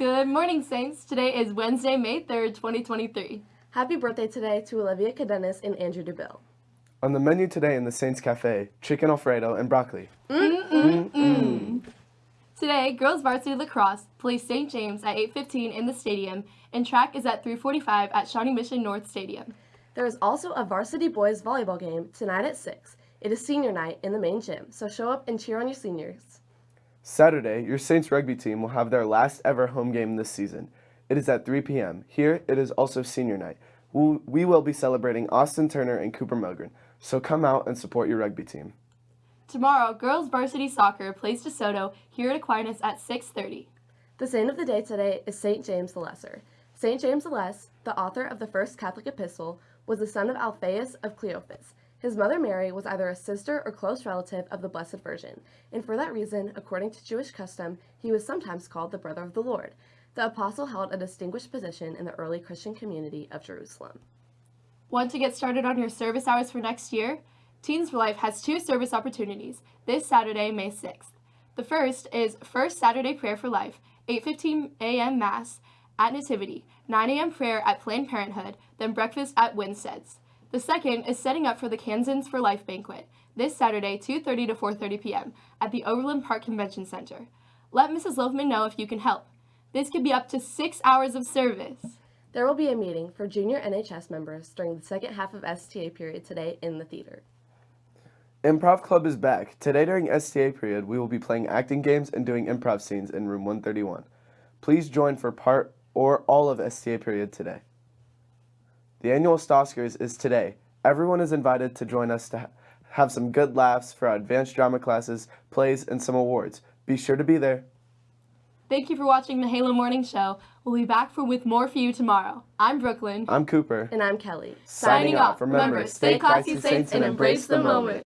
Good morning, Saints. Today is Wednesday, May 3rd, 2023. Happy birthday today to Olivia Cadenas and Andrew DeBille. On the menu today in the Saints Cafe, chicken alfredo and broccoli. Today, girls varsity lacrosse plays St. James at 8:15 in the stadium, and track is at 3:45 at Shawnee Mission North Stadium. There is also a varsity boys volleyball game tonight at 6. It is senior night in the main gym, so show up and cheer on your seniors. Saturday, your Saints rugby team will have their last ever home game this season. It is at 3 p.m. Here, it is also senior night. We we will be celebrating Austin Turner and Cooper Mogren, so come out and support your rugby team. Tomorrow, girls varsity soccer plays DeSoto here at Aquinas at 6:30. The saint of the day today is St. James the Lesser. St. James the Less, the author of the first Catholic epistle, was the son of Alphaeus of Cleophas. His mother Mary was either a sister or close relative of the Blessed Virgin, and for that reason, according to Jewish custom, he was sometimes called the brother of the Lord. The apostle held a distinguished position in the early Christian community of Jerusalem. Want to get started on your service hours for next year? Teens for Life has two service opportunities this Saturday, May 6th. The first is First Saturday Prayer for Life, 8:15 a.m. Mass at Nativity, 9 a.m. prayer at Planned Parenthood, then breakfast at Winstead's. The second is setting up for the Kansans for Life banquet this Saturday, 2:30 to 4:30 p.m. at the Overland Park Convention Center. Let Mrs. Loveman know if you can help. This could be up to six hours of service. There will be a meeting for junior NHS members during the second half of STA period today in the theater. Improv Club is back. Today during STA period, we will be playing acting games and doing improv scenes in room 131. Please join for part or all of STA period today. The annual Stoskers is today. Everyone is invited to join us to ha- have some good laughs for our advanced drama classes, plays, and some awards. Be sure to be there. Thank you for watching the Halo Morning Show. We'll be back for with more for you tomorrow. I'm Brooklyn. I'm Cooper. And I'm Kelly. Signing off. Remember, stay classy, Saints, and embrace the moment.